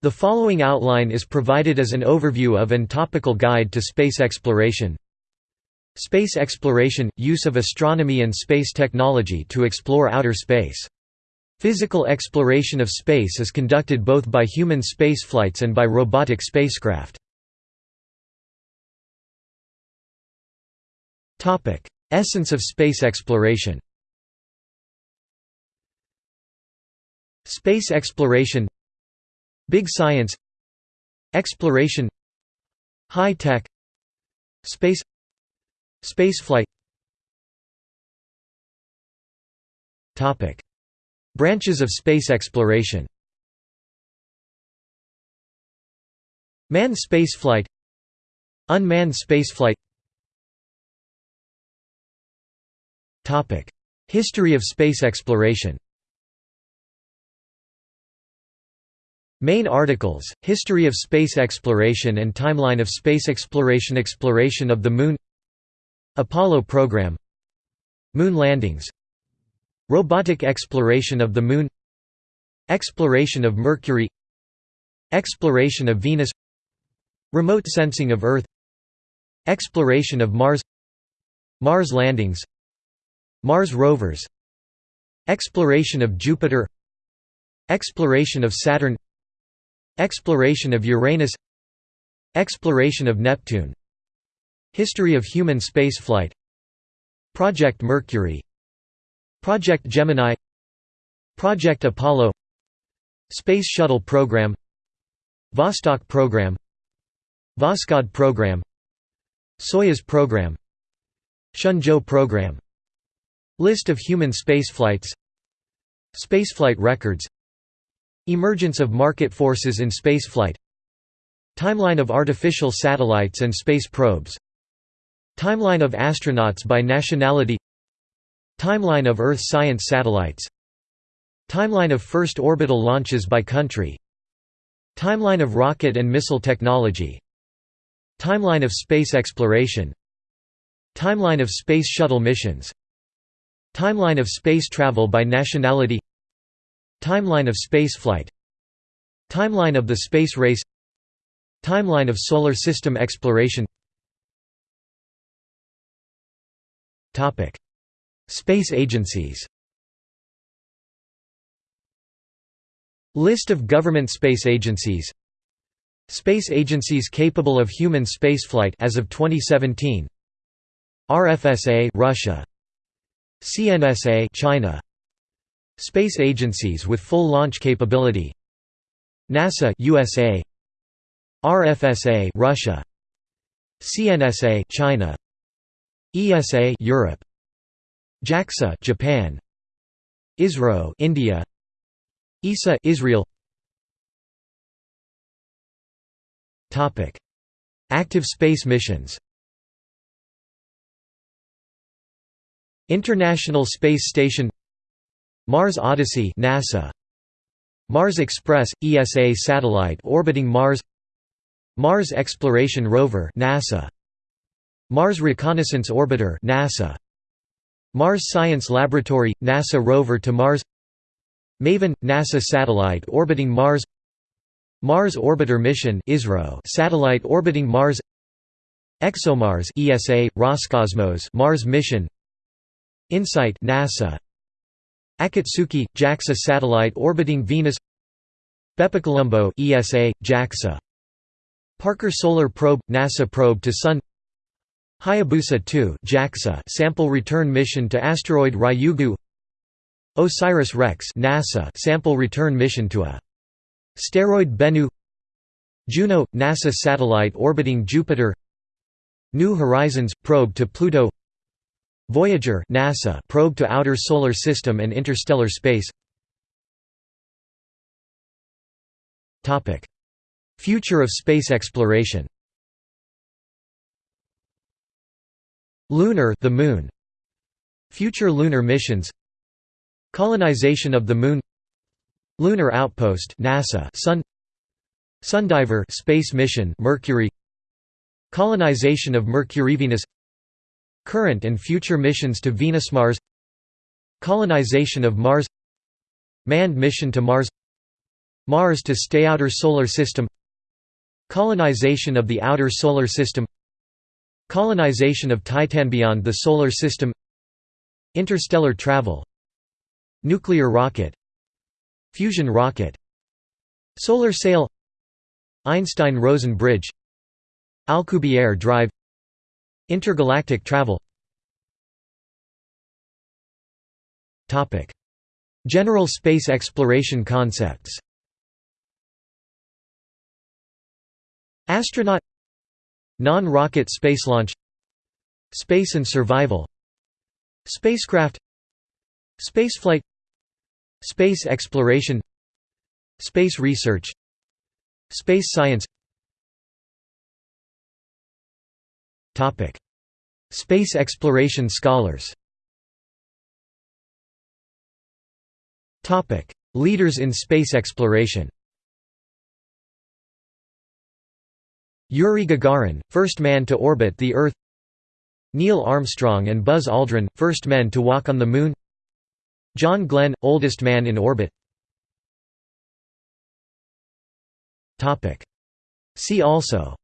The following outline is provided as an overview of and topical guide to space exploration. Space exploration – use of astronomy and space technology to explore outer space. Physical exploration of space is conducted both by human spaceflights and by robotic spacecraft. Essence of space exploration Space exploration Big science Exploration High tech Space Spaceflight. Branches of space exploration. Manned spaceflight. Unmanned spaceflight. History of space exploration Main articles, History of space exploration and Timeline of space exploration Exploration of the Moon Apollo program Moon landings Robotic exploration of the Moon Exploration of Mercury Exploration of Venus Remote sensing of Earth Exploration of Mars Mars landings Mars rovers Exploration of Jupiter Exploration of Saturn Exploration of Uranus. Exploration of Neptune. History of human spaceflight. Project Mercury. Project Gemini. Project Apollo. Space Shuttle Program. Vostok Program. Voskhod Program. Soyuz Program. Shenzhou Program. List of human spaceflights. Spaceflight records Emergence of market forces in spaceflight. Timeline of artificial satellites and space probes. Timeline of astronauts by nationality. Timeline of Earth science satellites. Timeline of first orbital launches by country. Timeline of rocket and missile technology. Timeline of space exploration. Timeline of space shuttle missions. Timeline of space travel by nationality Timeline of spaceflight. Timeline of the space race. Timeline of solar system exploration. Space agencies. List of government space agencies. Space agencies capable of human spaceflight as of 2017 RFSA Russia. CNSA China Space agencies with full launch capability. NASA USA RFSA Russia. CNSA China. ESA Europe. JAXA Japan. ISRO India. ESA Israel. Topic. Active space missions. International Space Station Mars Odyssey NASA. Mars Express ESA satellite orbiting Mars. Mars Exploration Rover NASA. Mars Reconnaissance Orbiter NASA. Mars Science Laboratory NASA rover to Mars. MAVEN NASA satellite orbiting Mars. Mars Orbiter Mission ISRO satellite orbiting Mars. ExoMars ESA Roscosmos Mars mission. InSight NASA Akatsuki – JAXA satellite orbiting Venus BepiColombo ESA, JAXA. Parker Solar Probe – NASA probe to Sun Hayabusa 2 JAXA sample return mission to asteroid Ryugu OSIRIS-REx NASA sample return mission to a steroid Bennu Juno – NASA satellite orbiting Jupiter New Horizons – probe to Pluto Voyager NASA probe to outer solar system and interstellar space. Topic. Future of space exploration. Lunar the moon. Future lunar missions. Colonization of the moon. Lunar outpost NASA Sun. Sundiver space mission Mercury. Colonization of Mercury Venus Current and future missions to Venus–Mars Colonization of Mars Manned mission to Mars Mars to stay outer solar system Colonization of the outer solar system Colonization of Titan beyond the solar system Interstellar travel Nuclear rocket Fusion rocket Solar sail Einstein–Rosen bridge Alcubierre drive Intergalactic travel. General space exploration concepts. Astronaut. Non-rocket space launch. Space and survival. Spacecraft. Spaceflight. Space exploration. Space research. Space science Space exploration scholars. Leaders in space exploration. Yuri Gagarin, first man to orbit the Earth. Neil Armstrong and Buzz Aldrin, first men to walk on the Moon. John Glenn, oldest man in orbit. See also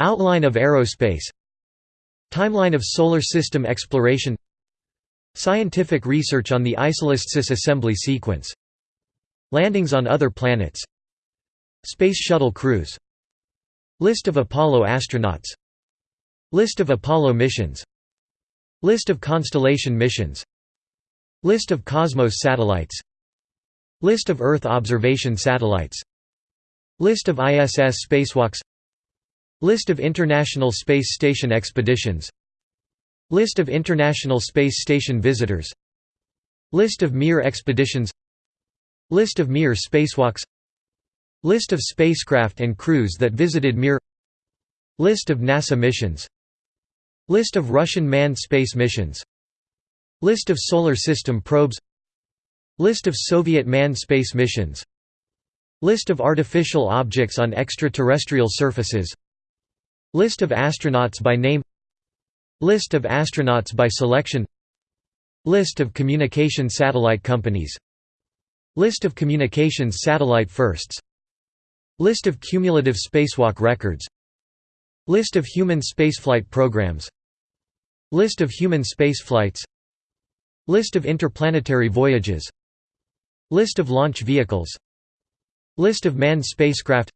Outline of aerospace. Timeline of solar system exploration. Scientific research on the Isolistsis assembly sequence. Landings on other planets. Space Shuttle crews. List of Apollo astronauts. List of Apollo missions. List of Constellation missions. List of Cosmos satellites. List of Earth observation satellites. List of ISS spacewalks List of International Space Station expeditions List of International Space Station visitors List of Mir expeditions List of Mir spacewalks List of spacecraft and crews that visited Mir List of NASA missions List of Russian manned space missions List of Solar System probes List of Soviet manned space missions List of artificial objects on extraterrestrial surfaces List of astronauts by name List of astronauts by selection List of communication satellite companies List of communications satellite firsts List of cumulative spacewalk records List of human spaceflight programs List of human spaceflights List of interplanetary voyages List of launch vehicles List of manned spacecraft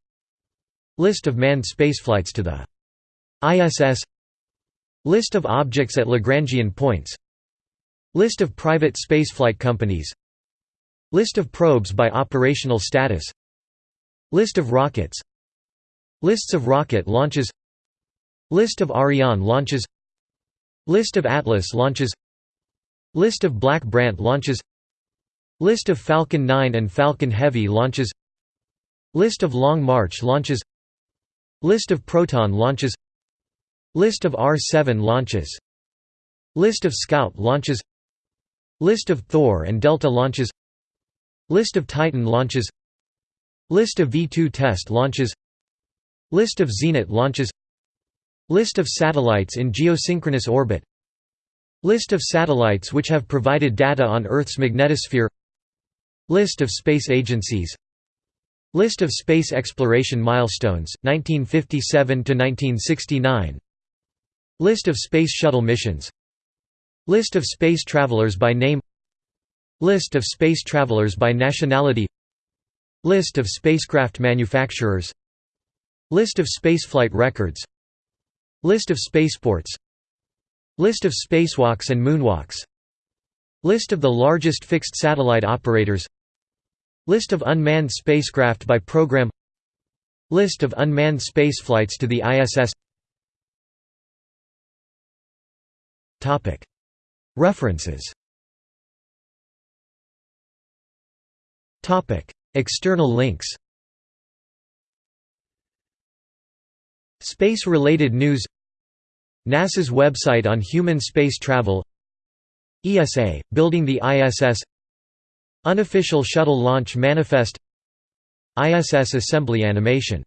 List of manned spaceflights to the ISS List of objects at Lagrangian points List of private spaceflight companies List of probes by operational status List of rockets Lists of rocket launches List of Ariane launches List of Atlas launches List of Black Brant launches List of Falcon 9 and Falcon Heavy launches List of Long March launches List of Proton launches List of R-7 launches List of Scout launches List of Thor and Delta launches List of Titan launches List of V-2 test launches List of Zenit launches List of satellites in geosynchronous orbit List of satellites which have provided data on Earth's magnetosphere List of space agencies List of space exploration milestones, 1957–1969 List of Space Shuttle missions List of space travelers by name List of space travelers by nationality List of spacecraft manufacturers List of spaceflight records List of spaceports List of spacewalks and moonwalks List of the largest fixed satellite operators List of unmanned spacecraft by program List of unmanned spaceflights to the ISS References. External links. Space-related news. NASA's website on human space travel. ESA, Building the ISS Unofficial Shuttle Launch Manifest. ISS Assembly Animation